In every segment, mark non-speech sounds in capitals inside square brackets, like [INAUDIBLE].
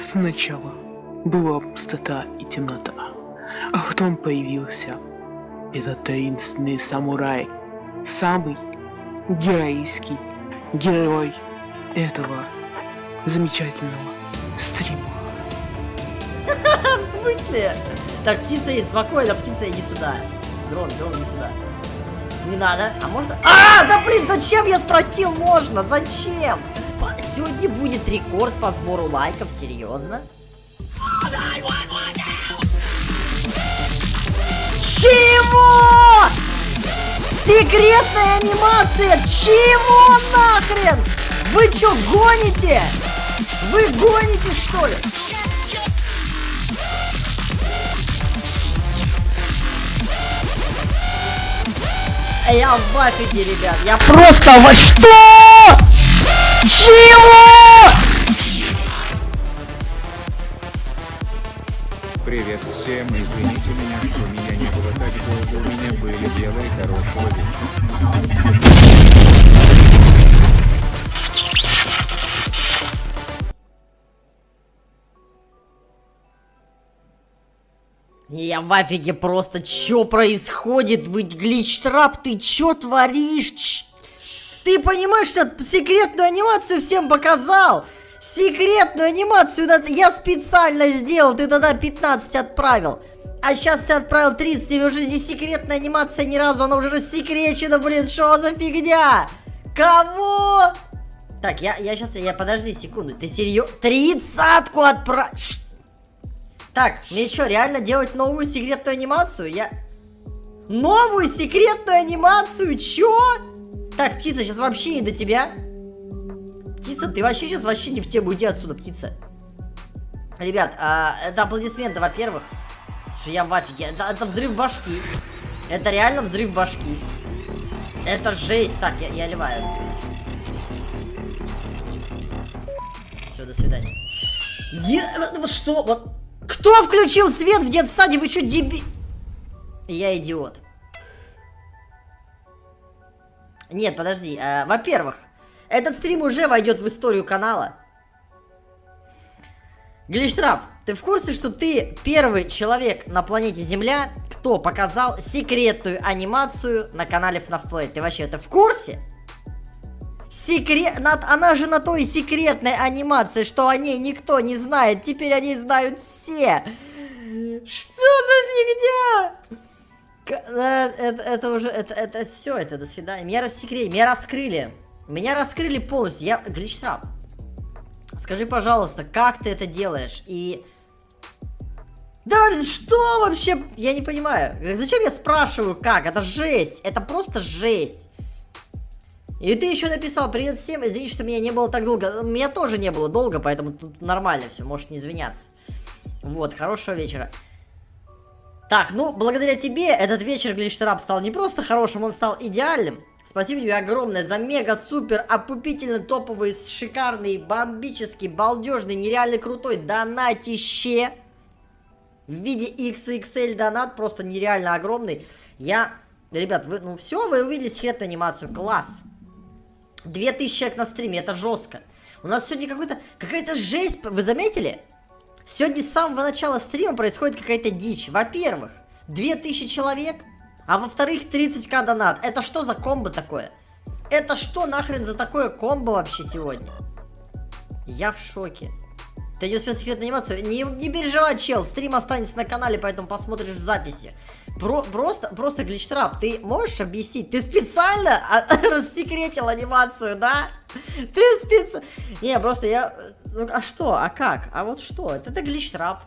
Сначала была пустота и темнота, а потом появился этот таинственный самурай, самый героический герой этого замечательного стрима. [LAUGHS] В смысле? Так, птица есть, спокойно, птица, иди сюда. Дрон, дрон, иди сюда. Не надо, а можно... А, да блин, зачем я спросил можно? Зачем? Сегодня будет рекорд по сбору лайков, серьезно? Чего? Секретная анимация? Чего нахрен? Вы чё, гоните? Вы гоните, что ли? Я в афиге, ребят. Я просто во что? Я в афиге просто, чё происходит? Вы глич-трап, ты чё творишь? Ч- Ты понимаешь, что секретную анимацию всем показал? Секретную анимацию я специально сделал, ты тогда 15 отправил. А сейчас ты отправил 30, и уже не секретная анимация ни разу, она уже рассекречена, блин, что за фигня? Кого? Так, я, я сейчас, я, подожди секунду, ты серьезно? Тридцатку отправил? Так, мне что, реально делать новую секретную анимацию? Я... Новую секретную анимацию? Чё? Так, птица, сейчас вообще не до тебя. Птица, ты вообще сейчас вообще не в тему, уйди отсюда, птица. Ребят, а, это аплодисменты, во-первых. Что я в афиге. Это, это взрыв башки. Это реально взрыв башки. Это жесть. Так, я, я ливаю. Все, до свидания. Е- вот что? Вот. Кто включил свет в детсаде? Вы что, деби... Я идиот. Нет, подожди. э, Во-первых, этот стрим уже войдет в историю канала. Глиштрап, ты в курсе, что ты первый человек на планете Земля, кто показал секретную анимацию на канале FNAF Play? Ты вообще это в курсе? Секрет... на- Она же на той секретной анимации, что о ней никто не знает. Теперь о ней знают все. Что за фигня? Э, Это, это уже, это, это все, это до свидания. Меня рассекрели, меня раскрыли. Меня раскрыли полностью. Я, Гличтрап, скажи, пожалуйста, как ты это делаешь? И... Да что вообще? Я не понимаю. Зачем я спрашиваю, как? Это жесть. Это просто жесть. И ты еще написал, привет всем, извините, что меня не было так долго. Меня тоже не было долго, поэтому тут нормально все, можешь не извиняться. Вот, хорошего вечера. Так, ну, благодаря тебе этот вечер Гличтерап стал не просто хорошим, он стал идеальным. Спасибо тебе огромное за мега-супер опупительно топовый, шикарный, бомбический, балдежный, нереально крутой донатище. В виде XXL донат, просто нереально огромный. Я... Ребят, вы, ну все, вы увидели секретную анимацию, класс. 2000 человек на стриме, это жестко. У нас сегодня какой-то, какая-то жесть, вы заметили? Сегодня с самого начала стрима происходит какая-то дичь. Во-первых, 2000 человек, а во-вторых, 30к донат. Это что за комбо такое? Это что нахрен за такое комбо вообще сегодня? Я в шоке. Ты не успел секретную анимацию? Не, не переживай, чел, стрим останется на канале, поэтому посмотришь в записи. Про, просто, просто гличтрап, ты можешь объяснить? Ты специально а- [LAUGHS] рассекретил анимацию, да? Ты специально... Не, просто я... Ну, а что? А как? А вот что? Это, это гличтрап.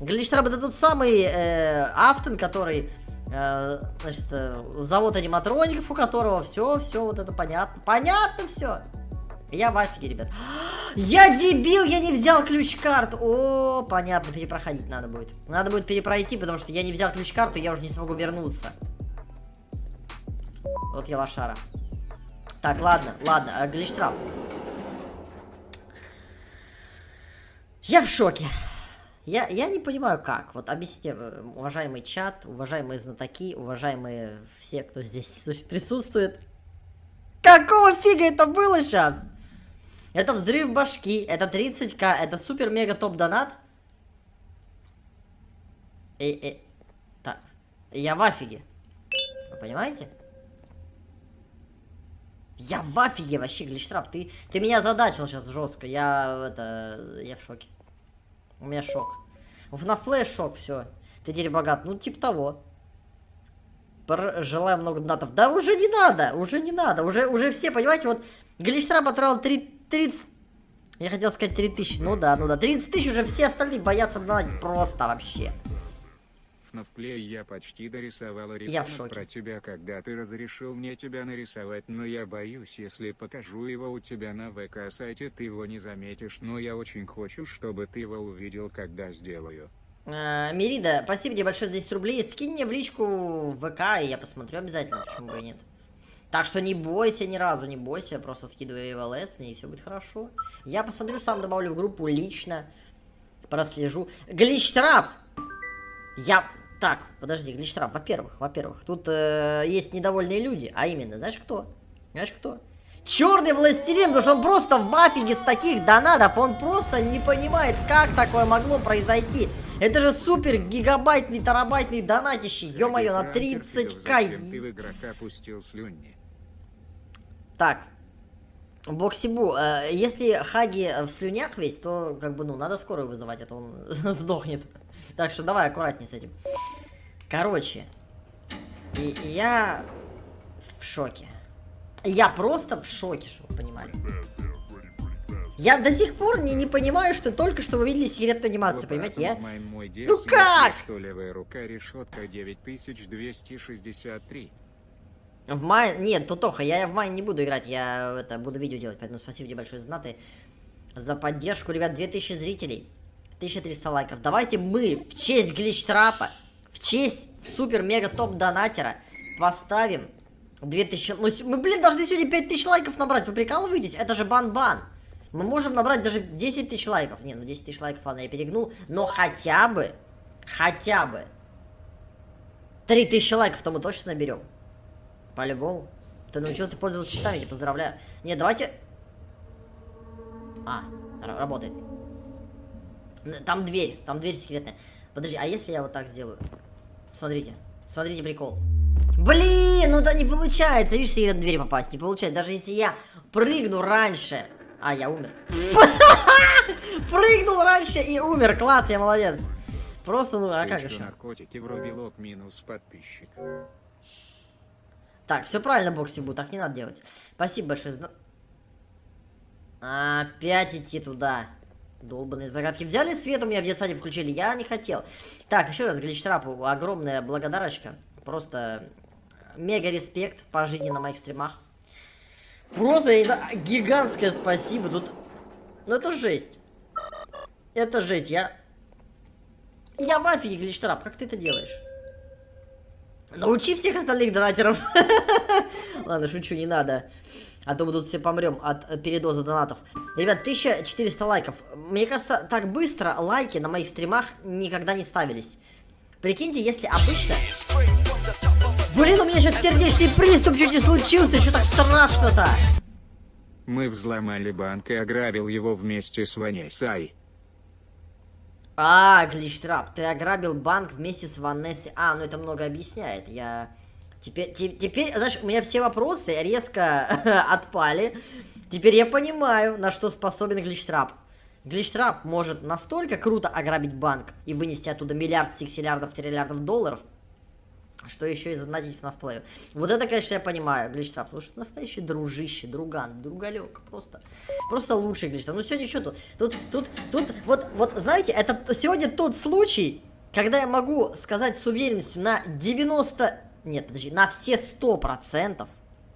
Гличтрап это тот самый э, Афтон, который... э, значит, э, завод аниматроников, у которого все, все вот это понятно. Понятно все. Я в афиге, ребят. Я дебил, я не взял ключ-карту. О, понятно, перепроходить надо будет. Надо будет перепройти, потому что я не взял ключ-карту, я уже не смогу вернуться. Вот я лошара. Так, ладно, ладно, а, гличтрап. Я в шоке. Я, я не понимаю, как. Вот объясните, э, уважаемый чат, уважаемые знатоки, уважаемые все, кто здесь [LAUGHS] присутствует. Какого фига это было сейчас? Это взрыв башки, это 30к, это супер-мега топ-донат. И, и, так, я в афиге. Вы понимаете? Я в афиге вообще, Гличтрап, ты, ты меня задачил сейчас жестко, я, это, я в шоке. У меня шок. В нафлэш шок, все. Ты теперь богат, ну типа того. Желаю много донатов. Да уже не надо, уже не надо, уже, уже все, понимаете, вот Гличтрап отравил 3, 30... Я хотел сказать 3000, ну да, ну да, 30 тысяч уже все остальные боятся донатить просто вообще. FNAF я почти дорисовала в рисунок про тебя, когда ты разрешил мне тебя нарисовать, но я боюсь, если покажу его у тебя на ВК-сайте, ты его не заметишь, но я очень хочу, чтобы ты его увидел, когда сделаю. Э, Мирида, спасибо тебе большое за 10 рублей. Скинь мне в личку в ВК, и я посмотрю обязательно, почему бы и нет. Так что не бойся ни разу, не бойся, просто скидывай в ЛС мне, и все будет хорошо. Я посмотрю, сам добавлю в группу лично, прослежу. Гличтрап! Я... Так, подожди, Гличтрап, во-первых, во-первых, тут э, есть недовольные люди, а именно, знаешь кто? Знаешь кто? Черный властелин, потому что он просто в афиге с таких донатов, он просто не понимает, как такое могло произойти. Это же супер гигабайтный, терабайтный донатище, ё-моё, на Ранкер, 30к. Зачем ты в игрока пустил слюни? Так, Боксибу, э, если Хаги в слюнях весь, то как бы, ну, надо скорую вызывать, а то он [LAUGHS] сдохнет. Так что давай аккуратней с этим. Короче, и, я в шоке. Я просто в шоке, чтобы вы понимали. Я до сих пор не, не понимаю, что только что вы видели секретную анимацию, понимаете? Я... Мой, мой Ну как? Что левая рука решетка 9263. В мае... Нет, Тутоха, я в мае не буду играть, я это буду видео делать, поэтому спасибо тебе большое за донаты. За поддержку, ребят, 2000 зрителей. 1300 лайков. Давайте мы в честь гличтрапа, в честь супер-мега-топ-донатера поставим 2000... Ну, мы, блин, должны сегодня 5000 лайков набрать, вы прикалываетесь? Это же бан-бан. Мы можем набрать даже 10 тысяч лайков. Не, ну 10 тысяч лайков, ладно, я перегнул. Но хотя бы, хотя бы 3000 лайков-то мы точно наберем. По-любому. Ты научился пользоваться счетами, я поздравляю. Не, давайте... А, работает. Там дверь, там дверь секретная. Подожди, а если я вот так сделаю? Смотрите, смотрите прикол. Блин, ну да не получается, видишь, в секретную дверь попасть, не получается. Даже если я прыгну раньше... А, я умер. [LAUGHS] Прыгнул раньше и умер, класс, я молодец. Просто, ну, а как еще? наркотики врубил ок минус подписчик. Так, все правильно, Боксибу, так не надо делать. Спасибо большое. за- Опять идти туда. Долбаные загадки. Взяли свет у меня в детсаде включили, я не хотел. Так, еще раз, Гличтрапу, огромная благодарочка. Просто мега респект по жизни на моих стримах. Просто знаю, гигантское спасибо. Тут... Ну это жесть. Это жесть, я... Я в афиге, Гличтрап, как ты это делаешь? Научи всех остальных донатеров. [LAUGHS] Ладно, шучу, не надо. А то мы тут все помрем от э, передоза донатов. Ребят, 1400 лайков. Мне кажется, так быстро лайки на моих стримах никогда не ставились. Прикиньте, если обычно... Блин, у меня сейчас сердечный приступ чуть не случился, что так страшно-то? Мы взломали банк и ограбил его вместе с Ванесой. А, Гличтрап, ты ограбил банк вместе с Ванессой. А, ну это много объясняет. Я... Теперь, те- теперь, знаешь, у меня все вопросы резко [LAUGHS] отпали. Теперь я понимаю, на что способен Гличтрап. Гличтрап может настолько круто ограбить банк и вынести оттуда миллиард, сиксиллиардов, триллиардов долларов, что еще и задонатить на вплею. Вот это, конечно, я понимаю, Гличтрап, потому что настоящий дружище, друган, другалек, просто, просто лучший Гличтрап. Ну сегодня что тут? Тут, тут, тут, вот, вот, знаете, это сегодня тот случай, когда я могу сказать с уверенностью на 90, нет, подожди, на все 100%,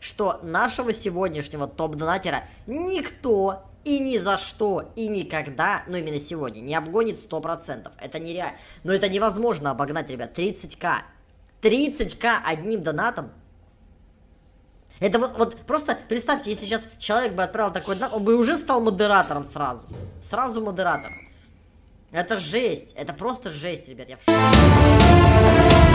что нашего сегодняшнего топ-донатера никто и ни за что и никогда, ну именно сегодня, не обгонит 100%. Это нереально. Но это невозможно обогнать, ребят, 30к. 30к одним донатом. Это вот, вот просто представьте, если сейчас человек бы отправил такой донат, он бы уже стал модератором сразу. Сразу модератор. Это жесть. Это просто жесть, ребят. Я в шоке.